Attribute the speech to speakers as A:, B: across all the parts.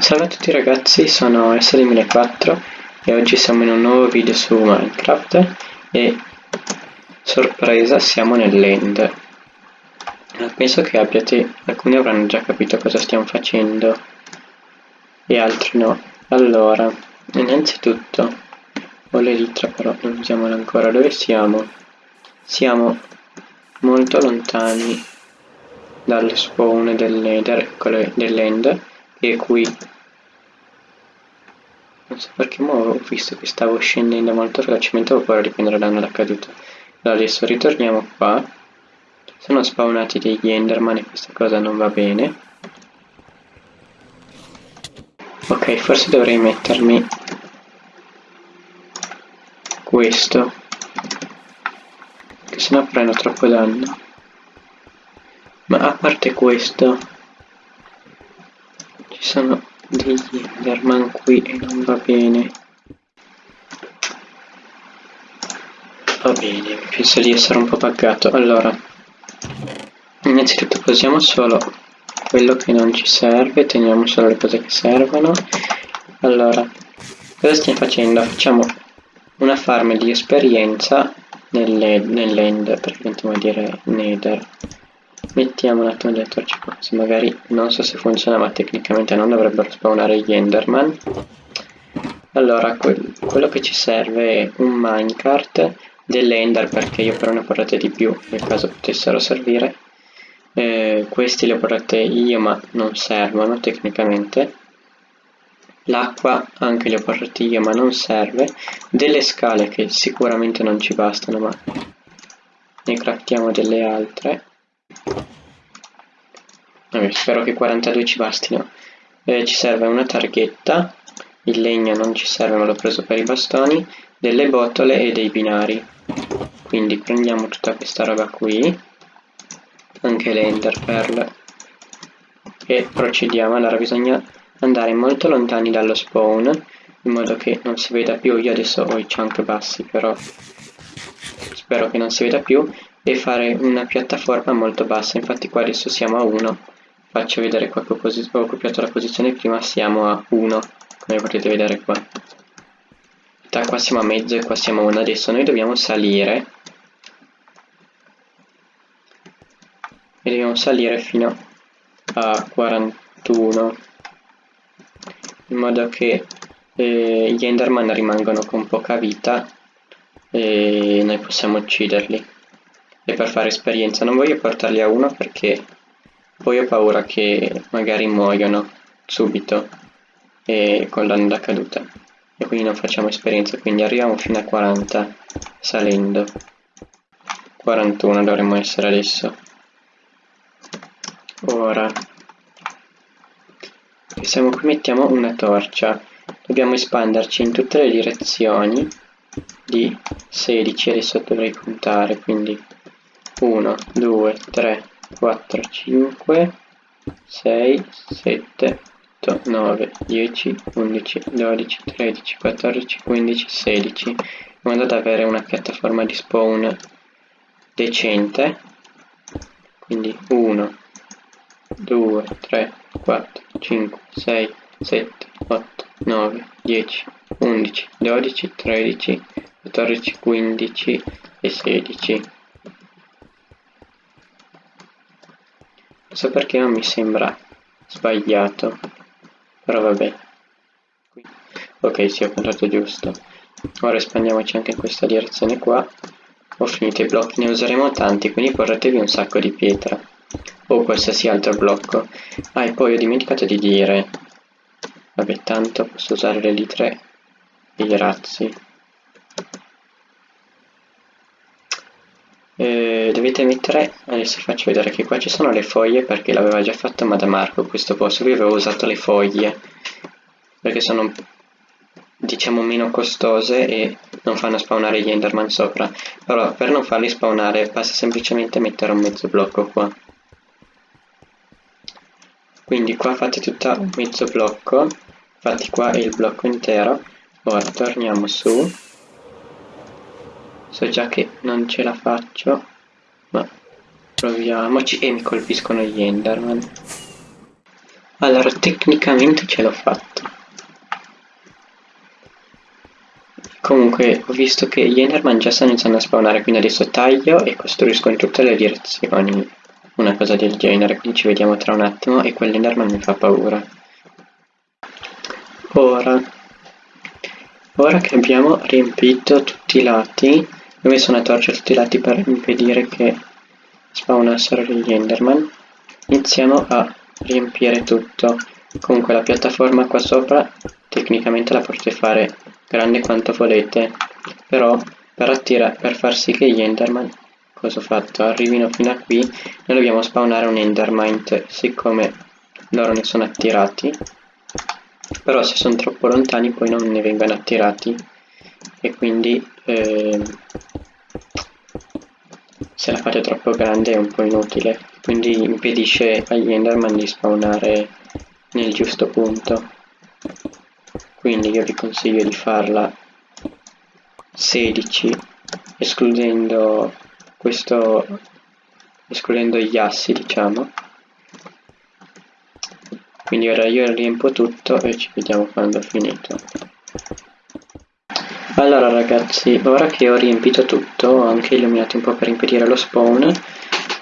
A: Salve a tutti ragazzi, sono S2004 e oggi siamo in un nuovo video su Minecraft e sorpresa siamo nell'end. Penso che abbiate, alcuni avranno già capito cosa stiamo facendo e altri no. Allora, innanzitutto ho l'elitra però non usiamola ancora, dove siamo? Siamo molto lontani dalle spawn dell'end e qui non so perché ma ho visto che stavo scendendo molto velocemente ho paura di prendere danno da caduta allora adesso ritorniamo qua. Sono spawnati degli enderman e questa cosa non va bene. Ok forse dovrei mettermi questo che sennò prendo troppo danno. Ma a parte questo ci sono degli enderman qui e non va bene. Va bene penso di essere un po' buggato. Allora innanzitutto posiamo solo quello che non ci serve teniamo solo le cose che servono. Allora cosa stiamo facendo? facciamo una farm di esperienza nell'end praticamente vuol dire nether mettiamo un attimo delle torce qua così magari non so se funziona ma tecnicamente non dovrebbero spawnare gli enderman. Allora que quello che ci serve è un minecart dell'ender perché io però ne ho portate di più nel caso potessero servire. Eh, questi li ho portate io ma non servono tecnicamente. L'acqua anche li ho portati io ma non serve. Delle scale che sicuramente non ci bastano ma ne craftiamo delle altre Vabbè, spero che 42 ci bastino. Eh, ci serve una targhetta, il legno non ci serve ma l'ho preso per i bastoni, delle botole e dei binari. Quindi prendiamo tutta questa roba qui, anche le ender pearl, e procediamo. Allora bisogna andare molto lontani dallo spawn, in modo che non si veda più. Io adesso ho i chunk bassi, però spero che non si veda più e fare una piattaforma molto bassa. Infatti qua adesso siamo a 1 faccio vedere qua che ho copiato la posizione prima siamo a 1 come potete vedere qua. Da qua siamo a mezzo e qua siamo a 1 adesso noi dobbiamo salire. E dobbiamo salire fino a 41 in modo che eh, gli enderman rimangono con poca vita e noi possiamo ucciderli e per fare esperienza. Non voglio portarli a uno perché poi ho paura che magari muoiono subito e con l'anno da caduta. E quindi non facciamo esperienza. Quindi arriviamo fino a 40 salendo. 41 dovremmo essere adesso. Ora. Siamo qui mettiamo una torcia. Dobbiamo espanderci in tutte le direzioni di 16 adesso dovrei contare quindi 1, 2, 3, 4, 5, 6, 7, 8, 9, 10, 11, 12, 13, 14, 15, 16 in modo da avere una piattaforma di spawn decente. Quindi 1 2 3 4 5 6 7 8 9 10 11 12 13 14 15 e 16 so perché non mi sembra sbagliato però vabbè. Ok sì ho contato giusto. Ora espandiamoci anche in questa direzione qua. Ho finito i blocchi ne useremo tanti quindi portatevi un sacco di pietra. O qualsiasi altro blocco. Ah e poi ho dimenticato di dire. Vabbè tanto posso usare le litre e i razzi. Eh, dovete mettere, adesso faccio vedere che qua ci sono le foglie perché l'aveva già fatto Madamarco questo posto, qui avevo usato le foglie perché sono diciamo meno costose e non fanno spawnare gli enderman sopra. Però per non farli spawnare basta semplicemente mettere un mezzo blocco qua. Quindi qua fate tutto un mezzo blocco fatti qua il blocco intero. Ora torniamo su. So già che non ce la faccio ma proviamoci e mi colpiscono gli enderman Allora, tecnicamente ce l'ho fatta. Comunque, ho visto che gli Enderman già stanno iniziando a spawnare, quindi adesso taglio e costruisco in tutte le direzioni una cosa del genere, quindi ci vediamo tra un attimo e quell'Enderman mi fa paura. Ora, ora che abbiamo riempito tutti i lati, ho messo una torcia a tutti i lati per impedire che spawnassero gli Enderman, iniziamo a riempire tutto. Comunque la piattaforma qua sopra tecnicamente la potete fare grande quanto volete, però per, attira per far sì che gli Enderman, cosa ho fatto, arrivino fino a qui, noi dobbiamo spawnare un Endermint, siccome loro ne sono attirati, però se sono troppo lontani poi non ne vengono attirati e quindi eh, se la fate troppo grande è un po' inutile, quindi impedisce agli Enderman di spawnare nel giusto punto. Quindi io vi consiglio di farla 16 escludendo questo escludendo gli assi diciamo. Quindi ora io riempo tutto e ci vediamo quando ho finito allora ragazzi ora che ho riempito tutto ho anche illuminato un po' per impedire lo spawn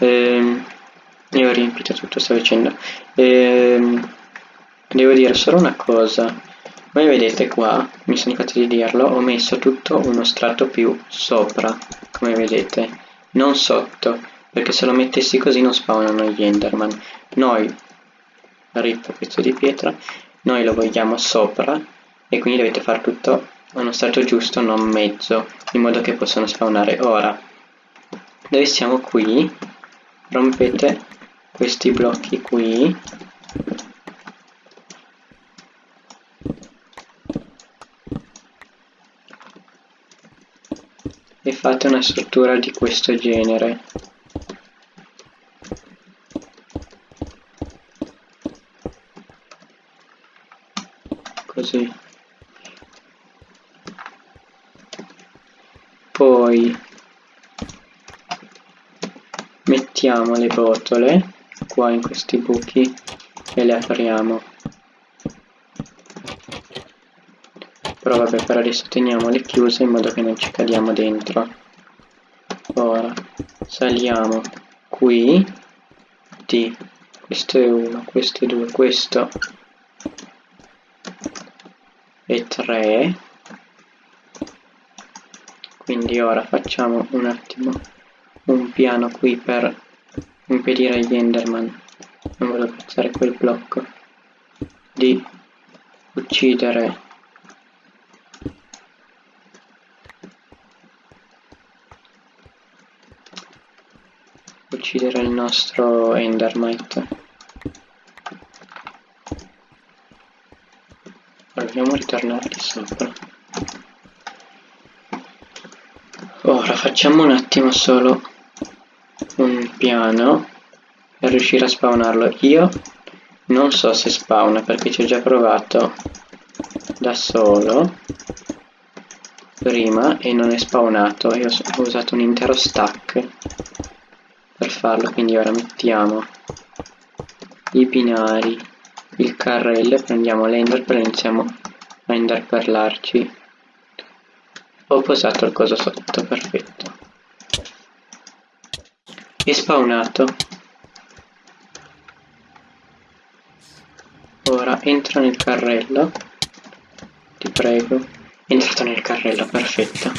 A: ehm, io ho riempito tutto sto dicendo ehm, devo dire solo una cosa come vedete qua, mi sono dimenticato di dirlo, ho messo tutto uno strato più sopra, come vedete, non sotto, perché se lo mettessi così non spawnano gli enderman. Noi, rip pezzo di pietra, noi lo vogliamo sopra e quindi dovete fare tutto uno strato giusto, non mezzo, in modo che possano spawnare. Ora, dove siamo qui, rompete questi blocchi qui. E fate una struttura di questo genere così poi mettiamo le botole qua in questi buchi e le apriamo. Però vabbè per adesso teniamole chiuse in modo che non ci cadiamo dentro. Ora saliamo qui di questo è uno questo è due questo è tre. Quindi ora facciamo un attimo un piano qui per impedire agli enderman non voglio piazzare quel blocco di uccidere uccidere il nostro Endermite. Proviamo a ritornare di sopra. Ora facciamo un attimo solo un piano per riuscire a spawnarlo. Io non so se spawna perché ci ho già provato da solo prima e non è spawnato. E ho usato un intero stack per farlo quindi ora mettiamo i binari il carrello prendiamo l'ender e iniziamo a interpellarci ho posato il coso sotto perfetto spawnato. Ora entra nel carrello. Ti prego. È entrato nel carrello perfetto.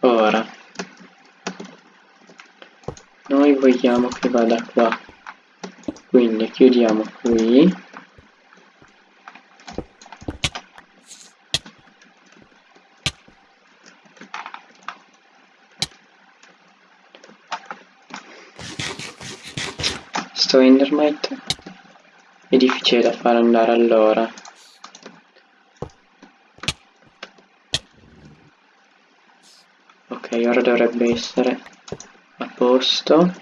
A: Ora. Noi vogliamo che vada qua. Quindi chiudiamo qui sto endermite è difficile da far andare allora. Ok ora dovrebbe essere posto.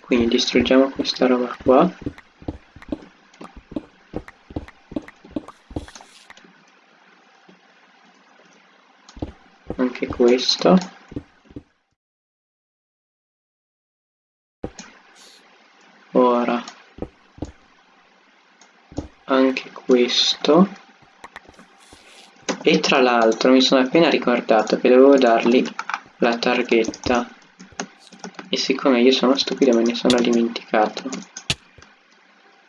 A: Quindi distruggiamo questa roba qua. Anche questo ora anche questo. E tra l'altro mi sono appena ricordato che dovevo dargli la targhetta. E siccome io sono stupido me ne sono dimenticato.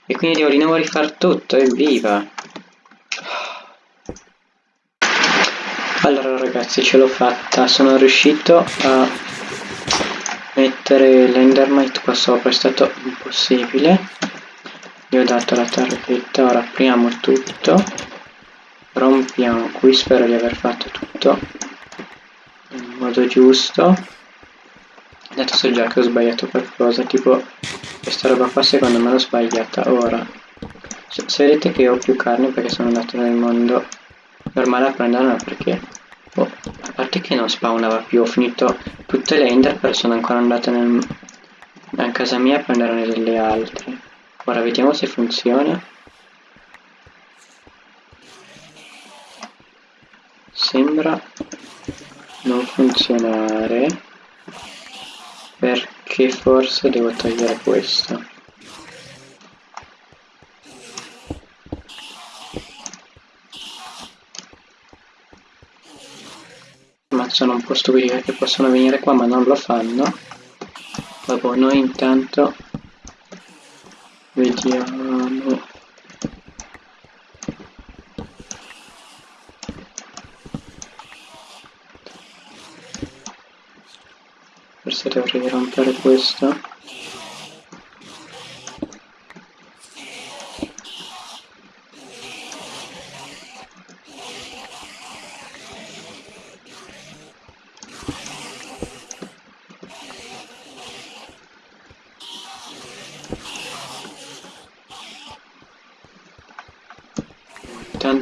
A: E quindi devo di nuovo rifare tutto evviva! Allora ragazzi ce l'ho fatta. Sono riuscito a mettere l'endermite qua sopra è stato impossibile gli ho dato la targhetta ora apriamo tutto. Rompiamo qui spero di aver fatto tutto in modo giusto. Adesso so già che ho sbagliato qualcosa tipo questa roba qua secondo me l'ho sbagliata ora. Se, se, vedete che ho più carne perché sono andato nel mondo normale a prenderla perché? Oh, a parte che non spawnava più ho finito tutte le ender però sono ancora andato nel, a casa mia a prenderne delle altre ora vediamo se funziona. Sembra non funzionare perché forse devo togliere questo. Ma sono un po' stupidi perché possono venire qua ma non lo fanno. Dopo noi intanto vediamo forse dovrei rompere questo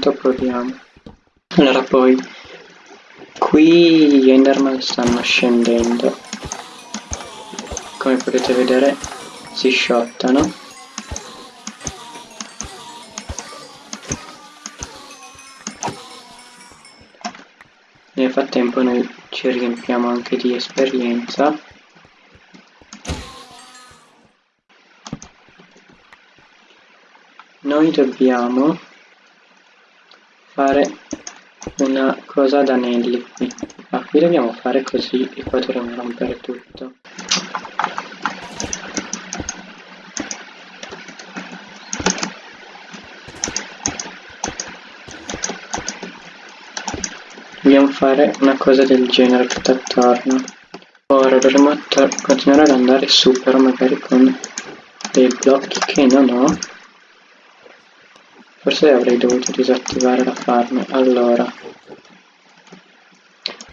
A: intanto proviamo. Allora poi qui gli enderman stanno scendendo. Come potete vedere si sciottano. Nel frattempo noi ci riempiamo anche di esperienza. Noi dobbiamo fare una cosa ad anelli qui ah, qui dobbiamo fare così e poi dovremo rompere tutto Dobbiamo fare una cosa del genere tutto attorno. Ora dovremo continuare ad andare su, però magari con dei blocchi che non ho. Forse avrei dovuto disattivare la farm. Allora,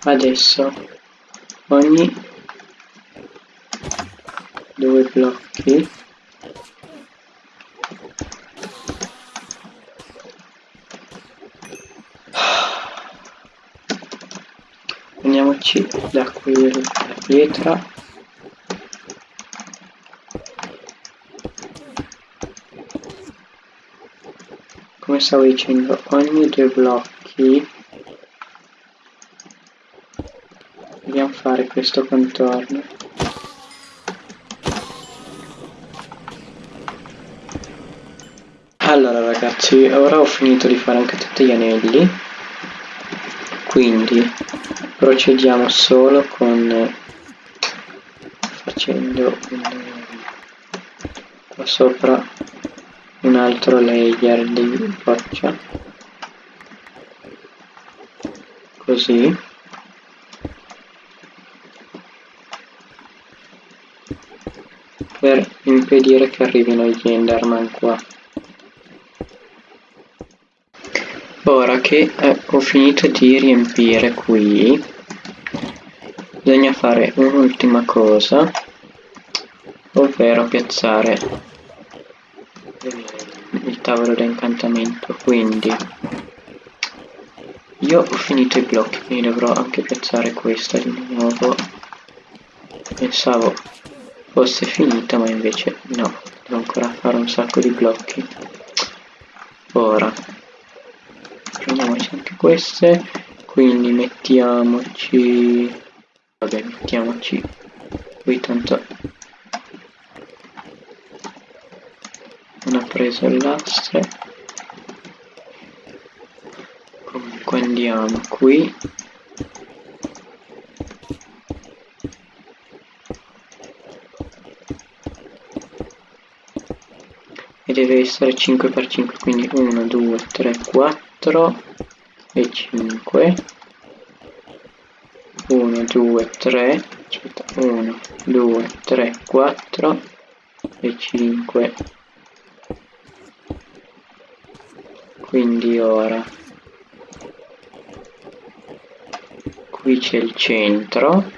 A: adesso ogni due blocchi prendiamoci da qui la pietra stavo dicendo ogni due blocchi dobbiamo fare questo contorno. Allora ragazzi ora ho finito di fare anche tutti gli anelli. Quindi procediamo solo con facendo qua sopra un altro layer di roccia così. Per impedire che arrivino gli enderman qua. Ora che eh, ho finito di riempire qui bisogna fare un'ultima cosa ovvero piazzare tavolo da incantamento quindi io ho finito i blocchi quindi dovrò anche piazzare questa di nuovo. Pensavo fosse finita ma invece no devo ancora fare un sacco di blocchi. Ora prendiamoci anche queste quindi mettiamoci vabbè mettiamoci qui tanto preso il lastre. Comunque andiamo qui. E deve essere 5x5 quindi 1 2 3 4 e 5 1 2 3 aspetta 1 2 3 4 e 5 quindi ora qui c'è il centro.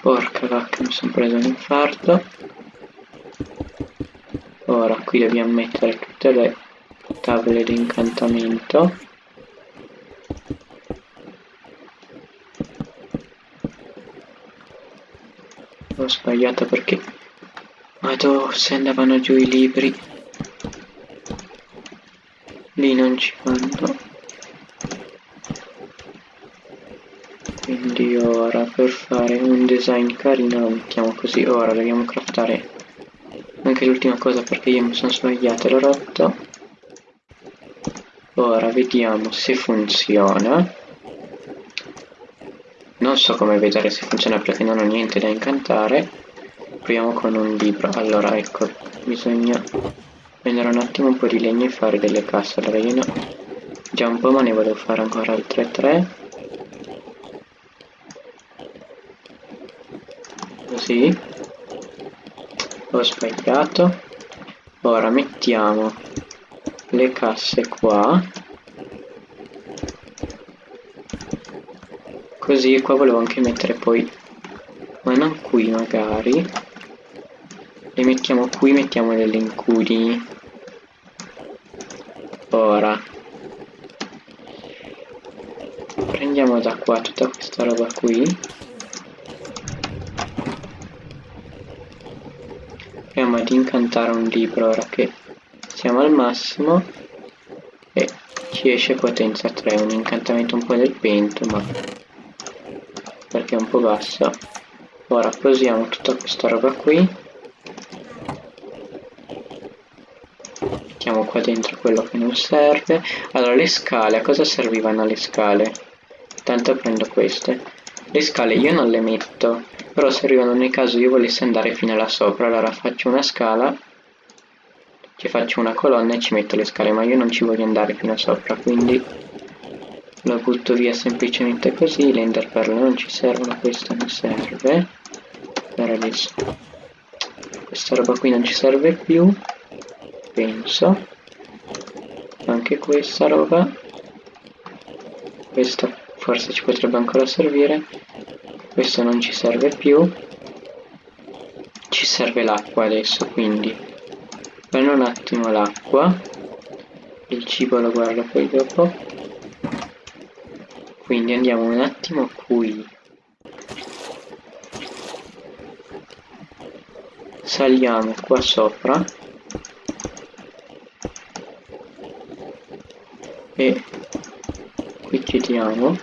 A: Porca vacca mi sono preso un infarto. Ora qui dobbiamo mettere tutte le tavole di incantamento. Ho sbagliato perché Madò, se andavano giù i libri. Lì non ci fanno quindi ora per fare un design carino lo mettiamo così. Ora dobbiamo craftare. Anche l'ultima cosa perché io mi sono sbagliato e l'ho rotto ora vediamo se funziona. Non so come vedere se funziona perché non ho niente da incantare proviamo con un libro. Allora ecco bisogna prendere un attimo un po' di legno e fare delle casse allora io no? Già un po' ma ne volevo fare ancora altre tre. Così. Ho sbagliato. Ora mettiamo le casse qua. Così qua volevo anche mettere poi ma non qui magari le mettiamo qui mettiamo delle incudini ora. Prendiamo da qua tutta questa roba qui. Proviamo ad incantare un libro ora che siamo al massimo. E ci esce potenza 3 un incantamento un po' del vento ma perché è un po' bassa. Ora posiamo tutta questa roba qui mettiamo qua dentro quello che non serve. Allora le scale a cosa servivano le scale? Tanto prendo queste. Le scale io non le metto però servivano nel caso io volessi andare fino là sopra allora faccio una scala ci faccio una colonna e ci metto le scale ma io non ci voglio andare fino sopra quindi lo butto via semplicemente così le enderperle non ci servono questo mi serve. Per adesso. Questa roba qui non ci serve più penso. Anche questa roba. Questa forse ci potrebbe ancora servire. Questo non ci serve più. Ci serve l'acqua adesso quindi. Prendo un attimo l'acqua. Il cibo lo guardo poi dopo. Quindi andiamo un attimo qui. Saliamo qua sopra e qui chiudiamo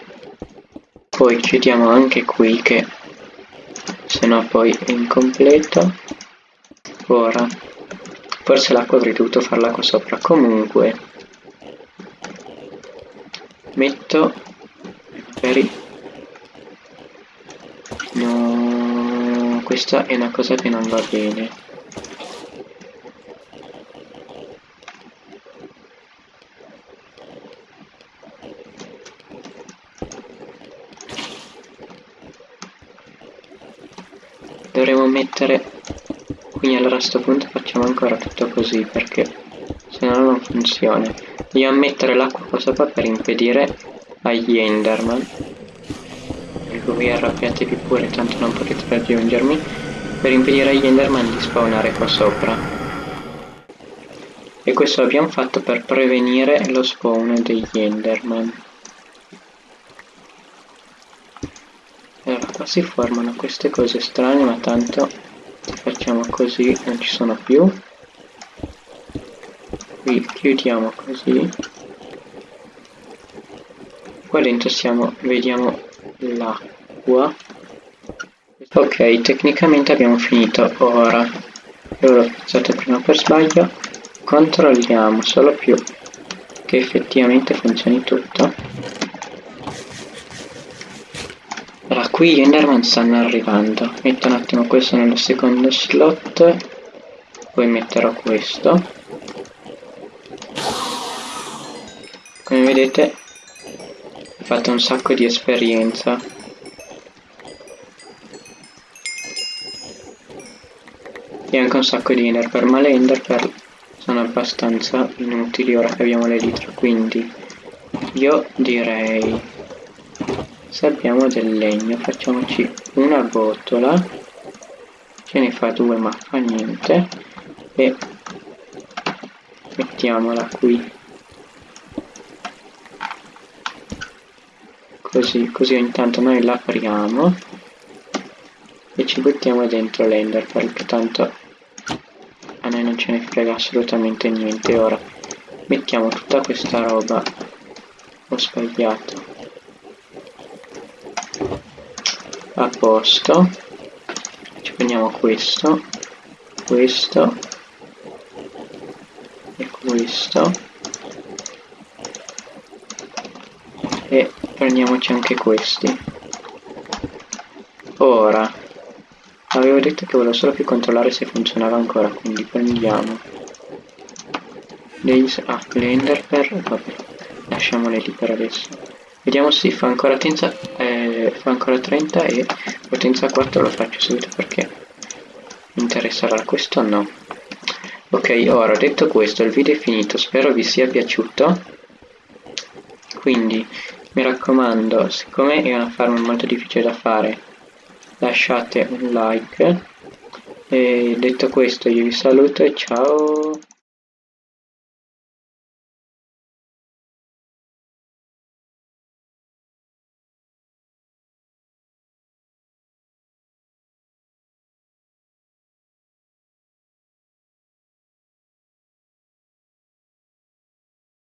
A: poi chiudiamo anche qui che se no poi è incompleto. Ora forse l'acqua avrei dovuto farla qua sopra. Comunque metto per no questa è una cosa che non va bene mettere. Quindi allora a questo punto facciamo ancora tutto così perché se no non funziona. Dobbiamo mettere l'acqua qua sopra per impedire agli enderman. Ecco vi arrabbiatevi pure tanto non potete raggiungermi. Per impedire agli enderman di spawnare qua sopra. E questo l'abbiamo fatto per prevenire lo spawn degli enderman. Qua si formano queste cose strane ma tanto così non ci sono più. Qui chiudiamo così. Qua dentro siamo vediamo l'acqua. Ok tecnicamente abbiamo finito. Ora io l'ho pensato prima per sbaglio. Controlliamo solo più che effettivamente funzioni tutto qui gli enderman stanno arrivando. Metto un attimo questo nello secondo slot poi metterò questo. Come vedete ho fatto un sacco di esperienza. E anche un sacco di enderpearl ma le enderpearl sono abbastanza inutili ora che abbiamo le l'elitra quindi io direi se abbiamo del legno facciamoci una botola. Ce ne fa due ma fa niente. E mettiamola qui. Così così intanto noi l'apriamo e ci buttiamo dentro l'ender perché tanto a noi non ce ne frega assolutamente niente. Ora mettiamo tutta questa roba. Ho sbagliato a posto. Ci prendiamo questo questo e questo. E prendiamoci anche questi. Ora Avevo detto che volevo solo più controllare se funzionava ancora, quindi prendiamo dei... ah, le enderpearl, vabbè, lasciamole lì per adesso. Vediamo se fa ancora, tenza, fa ancora 30 e potenza 4 lo faccio subito perché mi interesserà questo no. Ok, ora detto questo il video è finito, spero vi sia piaciuto. Quindi mi raccomando, siccome è una farm molto difficile da fare, lasciate un like e detto questo io vi saluto e ciao